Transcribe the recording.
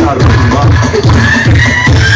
Not a